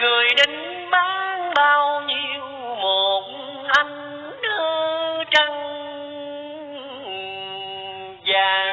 người đến bán bao nhiêu một anh đưa trăng. Vàng